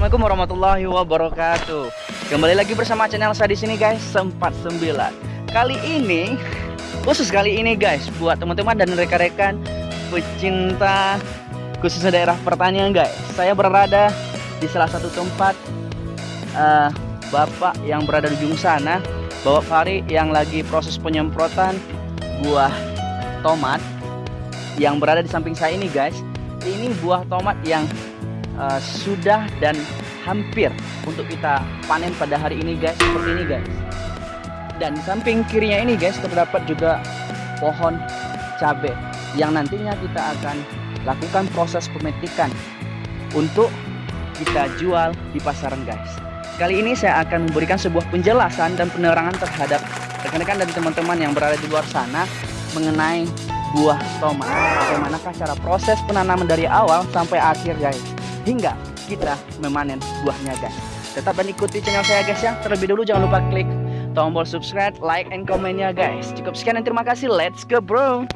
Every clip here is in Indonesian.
Assalamualaikum warahmatullahi wabarakatuh. Kembali lagi bersama channel saya di sini guys, sempat sembilan. Kali ini khusus kali ini guys buat teman-teman dan rekan-rekan pecinta khususnya daerah pertanian guys. Saya berada di salah satu tempat uh, Bapak yang berada di ujung sana, Bapak Fari yang lagi proses penyemprotan buah tomat yang berada di samping saya ini guys. Ini buah tomat yang uh, sudah dan hampir untuk kita panen pada hari ini guys. Seperti ini guys. Dan di samping kirinya ini guys terdapat juga pohon cabai yang nantinya kita akan lakukan proses pemetikan untuk kita jual di pasaran guys. Kali ini saya akan memberikan sebuah penjelasan dan penerangan terhadap rekan-rekan dan teman-teman yang berada di luar sana mengenai buah tomat. Bagaimanakah cara proses penanaman dari awal sampai akhir guys hingga kita memanen buahnya guys. Tetap dan ikuti channel saya guys ya. Terlebih dulu jangan lupa klik tombol subscribe like and komennya guys. Cukup sekian dan terima kasih. Let's go bro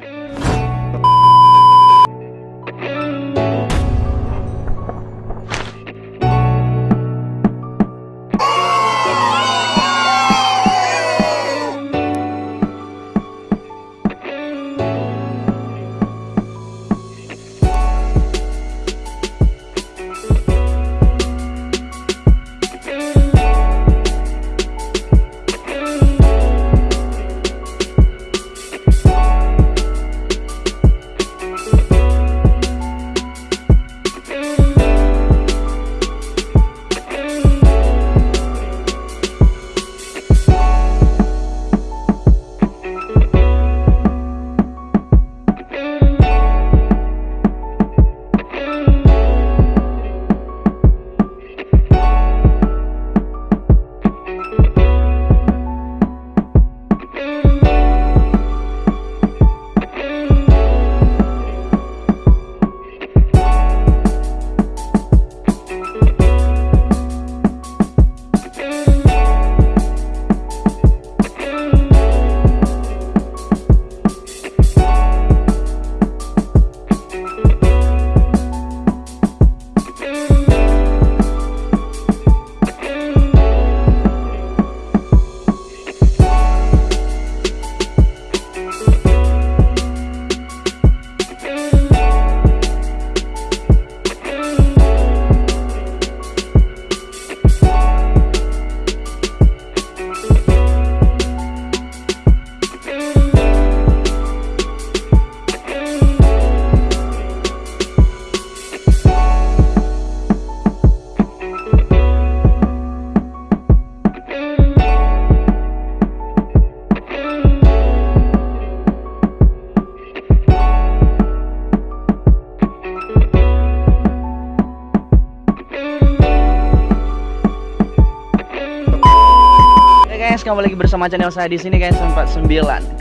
kembali lagi bersama channel saya di sini guys 49.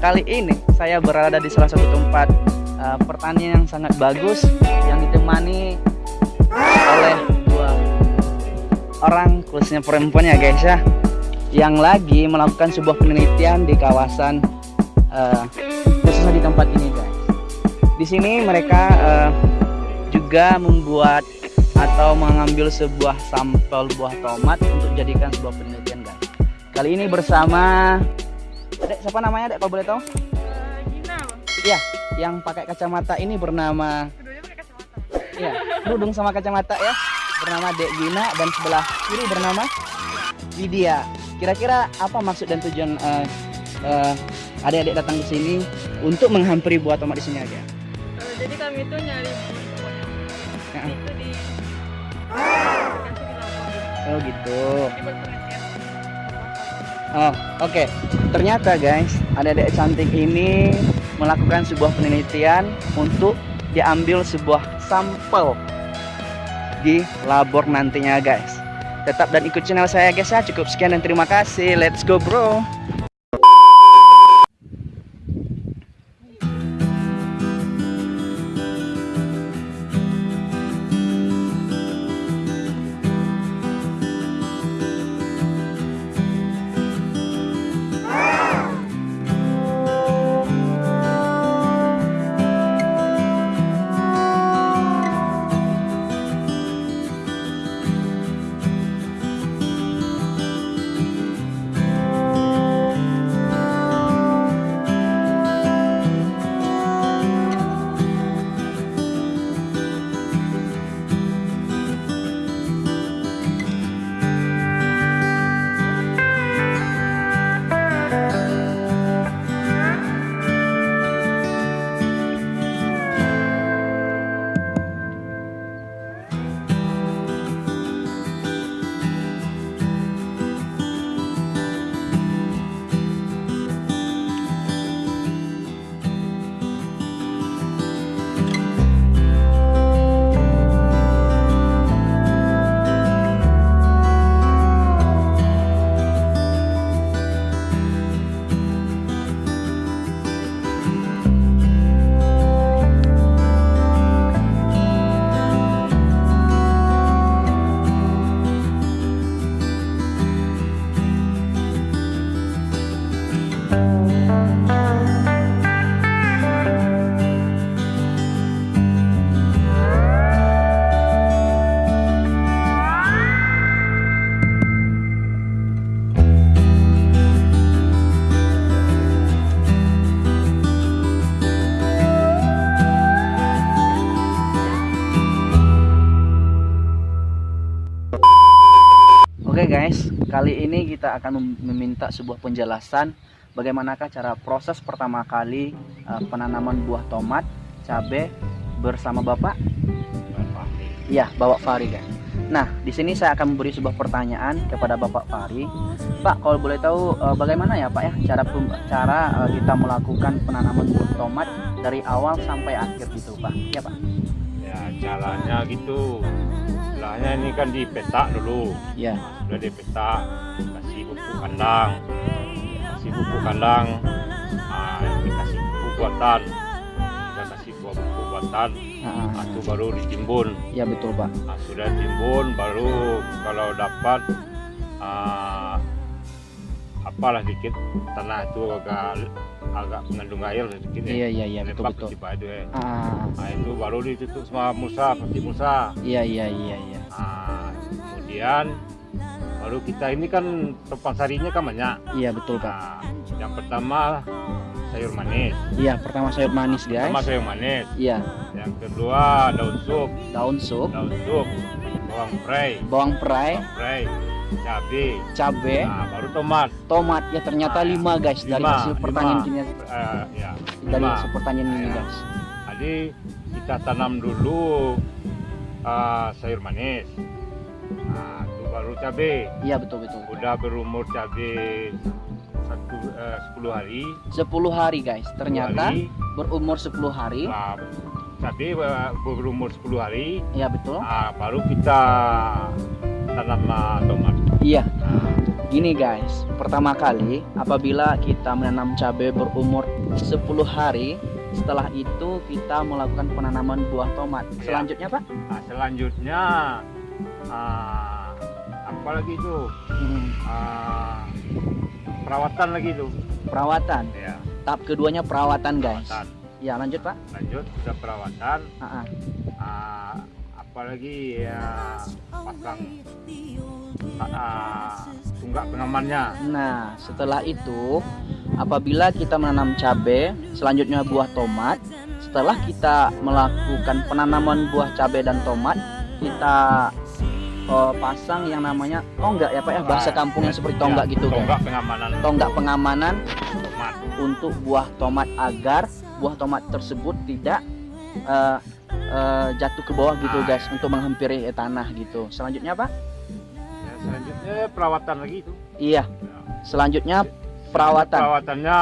Kali ini saya berada di salah satu tempat uh, pertanian yang sangat bagus yang ditemani oleh dua orang khususnya perempuan ya guys ya yang lagi melakukan sebuah penelitian di kawasan uh, khususnya di tempat ini guys. Di sini mereka uh, juga membuat atau mengambil sebuah sampel buah tomat untuk jadikan sebuah penelitian. Kali ini bersama Dek, siapa namanya Dek kalau boleh tahu? Uh, Gina Iya, yang pakai kacamata ini bernama Keduanya pakai kacamata Iya, nudung sama kacamata ya Bernama Dek Gina dan sebelah kiri bernama Widya Kira-kira apa maksud dan tujuan uh, uh, adik-adik datang ke sini untuk menghampiri buah tomat di sini aja? uh, Jadi kami itu nyari buah Ya. Itu di Oh gitu buat Oh, oke. Ternyata guys, adik-adik cantik ini melakukan sebuah penelitian untuk diambil sebuah sampel di labor nantinya guys. Tetap dan ikut channel saya guys ya. Cukup sekian dan terima kasih. Let's go bro. Kali ini kita akan mem- meminta sebuah penjelasan bagaimanakah cara proses pertama kali uh, penanaman buah tomat, cabai bersama Bapak? Iya, Bapak Fari guys. Nah, di sini saya akan memberi sebuah pertanyaan kepada Bapak Fari. Pak, kalau boleh tahu uh, bagaimana ya Pak ya cara cara uh, kita melakukan penanaman buah tomat dari awal sampai akhir gitu Pak? Ya Pak. Ya caranya gitu. Istilahnya ini kan dipetak dulu. Ya. Sudah dipetak, kasih pupuk kandang. Kasih pupuk kandang. Ah, dikasih pupuk buatan. Sudah kasih pupuk buatan. Ah, Ah, itu baru ditimbun. ya betul Pak. Ah, sudah timbun baru kalau dapat ah, apalah dikit tanah itu agak agak mengandung air sedikit Iya iya iya betul betul. itu ya. Ah, Nah, itu baru ditutup sama musa, pasti musa. iya iya iya iya. Nah, kemudian baru kita ini kan topan sarinya kan banyak. Iya betul Pak. Nah, yang pertama sayur manis. Iya pertama sayur manis guys. Pertama sayur manis. Iya Yang kedua daun sup, daun sup, daun sup, bawang prei, bawang perai, bawang prei, cabai. cabe, Nah, baru tomat. tomat. Ya ternyata Ah, lima guys dari lima, hasil lima. pertanian ini. Eh, ya, Dari lima. hasil pertanian ini Ya. guys. Jadi kita tanam dulu ah, sayur manis. Nah, itu baru cabai. Iya betul betul. udah berumur cabai satu eh, 10 hari 10 hari guys. Ternyata hari, berumur 10 hari. nah, cabai eh, berumur 10 hari Iya betul. nah, baru kita tanam tomat Iya. Gini guys, pertama kali apabila kita menanam cabai berumur 10 hari, setelah itu kita melakukan penanaman buah tomat. Iya. Selanjutnya Pak? nah, selanjutnya ah, apa lagi itu Hmm, Ah, perawatan lagi itu perawatan. ya Tahap keduanya perawatan guys. perawatan Ya lanjut Pak. lanjut sudah perawatan Ah, ah. ah, apalagi ya pasang ah, tunggak pengamannya. Nah, setelah itu apabila kita menanam cabai, selanjutnya buah tomat. Setelah kita melakukan penanaman buah cabai dan tomat, kita eh, pasang yang namanya tonggak ya Pak ya, bahasa kampungnya seperti tonggak gitu kan. tonggak pengamanan. Tonggak pengamanan tomat. untuk buah tomat agar buah tomat tersebut tidak eh, eh, jatuh ke bawah gitu Ah, guys untuk menghampiri eh, tanah gitu. Selanjutnya Pak? ya, selanjutnya perawatan lagi itu Iya, selanjutnya perawatan. perawatannya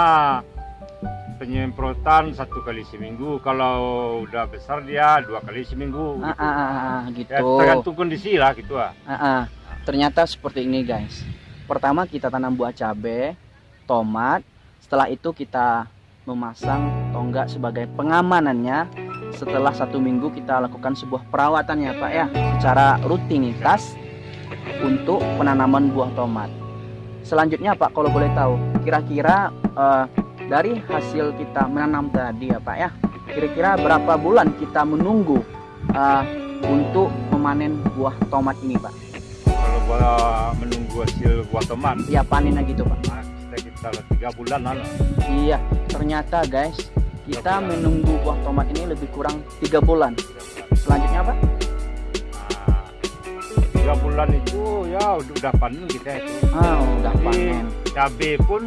penyemprotan satu kali seminggu kalau udah besar dia dua kali seminggu Ah, gitu. ah, ah, ah, ya gitu. tergantung kondisi lah gitu ah Ah, ah. Ternyata seperti ini guys. Pertama kita tanam buah cabai, tomat. Setelah itu kita memasang tonggak sebagai pengamanannya. Setelah satu minggu kita lakukan sebuah perawatan ya Pak ya, secara rutinitas untuk penanaman buah tomat. Selanjutnya Pak, kalau boleh tahu, kira-kira eh, dari hasil kita menanam tadi ya Pak ya, kira-kira berapa bulan kita menunggu eh, untuk memanen buah tomat ini Pak? kalau buah menunggu hasil buah tomat Ya panennya gitu Pak. nah, kita kita tiga bulan lah Iya, ternyata guys kita menunggu buah tomat ini lebih kurang tiga bulan. Selanjutnya? Nah, tiga bulan itu ya udah, udah panen kita itu Ah, udah Jadi, panen. cabai pun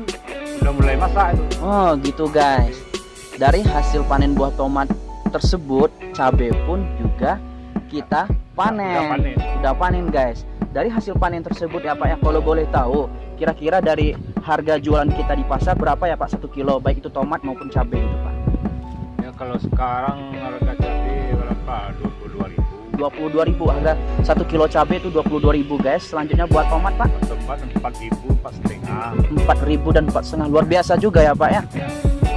udah mulai masak itu Oh gitu guys. Dari hasil panen buah tomat tersebut, cabai pun juga kita udah panen. panen Udah panen guys. Dari hasil panen tersebut ya Pak ya kalau boleh tahu, kira-kira dari harga jualan kita di pasar berapa ya Pak satu kilo baik itu tomat maupun cabai itu Pak? Ya kalau sekarang harga cabai berapa dua puluh dua ribu 22.000 harga 1 kilo cabai itu 22.000 guys. Selanjutnya buat tomat Pak ribu empat setengah 4.000 dan 4 setengah luar biasa juga ya Pak ya.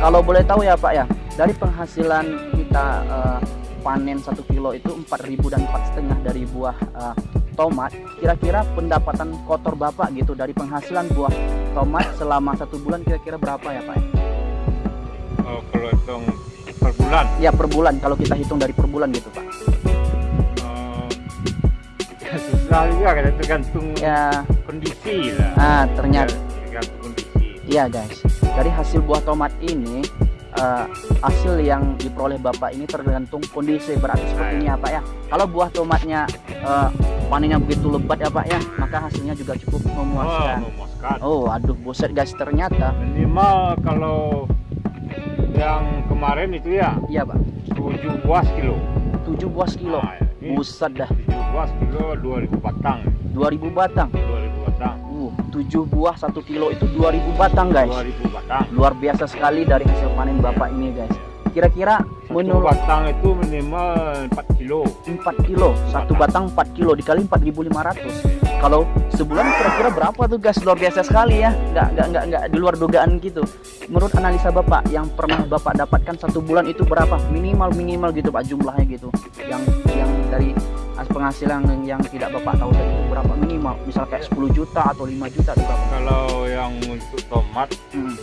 Kalau boleh tahu ya Pak ya, dari penghasilan kita eh, panen 1 kilo itu 4.000 dan 4 setengah dari buah eh, tomat. Kira-kira pendapatan kotor Bapak gitu dari penghasilan buah tomat selama satu bulan kira-kira berapa ya Pak? ya? oh, kalau hitung bulan Ya per bulan kalau kita hitung dari per bulan gitu Pak. oh, ya susah juga kan tergantung Ya, kondisi lah ah ternyata Ya, tergantung kondisi Iya guys, dari hasil buah tomat ini eh, hasil yang diperoleh bapak ini tergantung kondisi berarti seperti ini ya pak ya. Kalau buah tomatnya eh, panennya begitu lebat ya Pak ya, maka hasilnya juga cukup memuaskan. memuaskan. Oh, aduh buset guys, ternyata Minimal kalau yang kemarin itu ya iya Pak, 7 buah kilo. 7 buah kilo. Nah, ini Buset dah, 7 buah kilo 2000 batang. 2000 batang. 2000 batang. Uh, 7 buah 1 kilo itu 2000 batang guys. 2000 batang. Luar biasa sekali dari hasil panen Bapak ini guys. Kira-kira Satu menurut batang itu minimal 4 kilo. 4 kilo, satu batang 4 kilo dikali 4.500. Kalau sebulan kira-kira berapa tuh guys? Luar biasa sekali ya. Nggak, nggak, nggak, nggak di luar dugaan gitu. Menurut analisa Bapak yang pernah Bapak dapatkan satu bulan itu berapa? Minimal minimal gitu Pak jumlahnya gitu. Yang yang dari as- penghasilan yang, yang tidak Bapak tahu tadi itu berapa minimal? Misal kayak 10 juta atau 5 juta atau berapa? Kalau yang untuk tomat Hmm,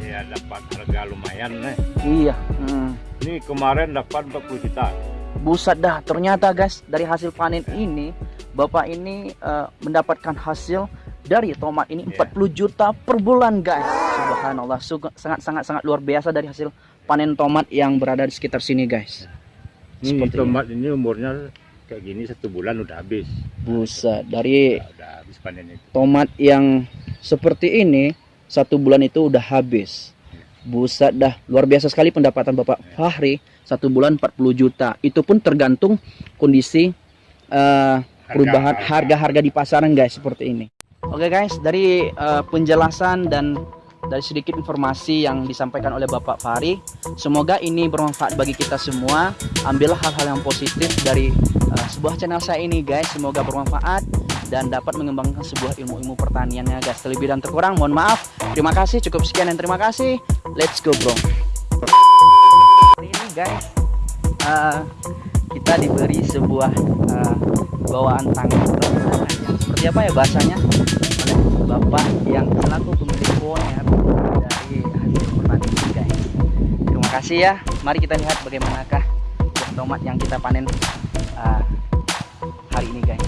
ya dapat harga lumayan nih. iya. Hmm. Ini kemarin dapat 40 juta. Buset dah, ternyata guys dari hasil panen ini Bapak ini eh, mendapatkan hasil dari tomat ini Iya. 40 juta per bulan guys. Subhanallah, Su- sangat sangat sangat luar biasa dari hasil panen tomat yang berada di sekitar sini guys. Ini Seperti tomat ini umurnya kayak gini satu bulan udah habis. Buset, dari Udah, udah habis panen itu. tomat yang seperti ini satu bulan itu udah habis. Buset dah, luar biasa sekali pendapatan Bapak Fahri satu bulan 40 juta. Itu pun tergantung kondisi eh, perubahan harga-harga di pasaran guys seperti ini. Oke guys, dari eh, penjelasan dan dari sedikit informasi yang disampaikan oleh Bapak Fahri, semoga ini bermanfaat bagi kita semua. Ambillah hal-hal yang positif dari eh, sebuah channel saya ini guys, semoga bermanfaat dan dapat mengembangkan sebuah ilmu-ilmu pertaniannya guys. Terlebih dan terkurang mohon maaf. Terima kasih, cukup sekian dan terima kasih. Let's go bro. Hari ini guys, eh, kita diberi sebuah eh, bawaan tangan. Seperti apa ya bahasanya? Oleh bapak yang selaku pemilik owner dari hasil pertanian guys. Terima kasih ya. Mari kita lihat bagaimanakah buah tomat yang kita panen uh, hari ini guys